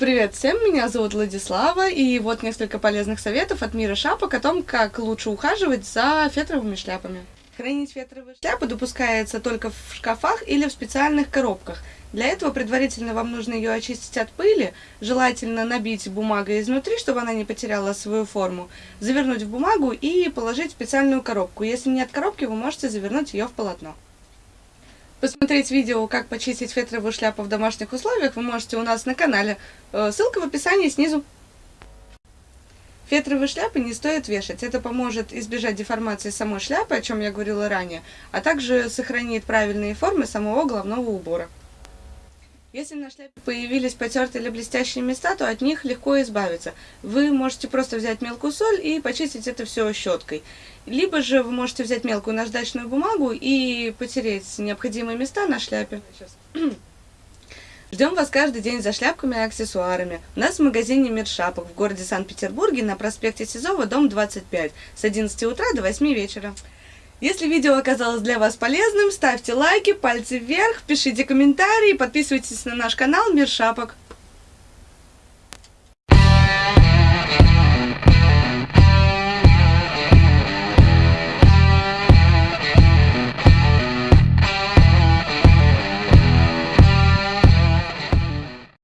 Привет всем, меня зовут Владислава, и вот несколько полезных советов от мира шапок о том, как лучше ухаживать за фетровыми шляпами. Хранить фетровые шляпы допускается только в шкафах или в специальных коробках. Для этого предварительно вам нужно ее очистить от пыли, желательно набить бумагой изнутри, чтобы она не потеряла свою форму, завернуть в бумагу и положить в специальную коробку. Если нет коробки, вы можете завернуть ее в полотно. Посмотреть видео, как почистить фетровую шляпу в домашних условиях, вы можете у нас на канале. Э, ссылка в описании снизу. Фетровые шляпы не стоит вешать. Это поможет избежать деформации самой шляпы, о чем я говорила ранее, а также сохранит правильные формы самого головного убора. Если на шляпе появились потертые или блестящие места, то от них легко избавиться. Вы можете просто взять мелкую соль и почистить это все щеткой. Либо же вы можете взять мелкую наждачную бумагу и потереть необходимые места на шляпе. Ждем вас каждый день за шляпками и аксессуарами. У нас в магазине «Мир шапок» в городе Санкт-Петербурге на проспекте Сизова, дом 25, с 11 утра до 8 вечера. Если видео оказалось для вас полезным, ставьте лайки, пальцы вверх, пишите комментарии, подписывайтесь на наш канал «Мир шапок».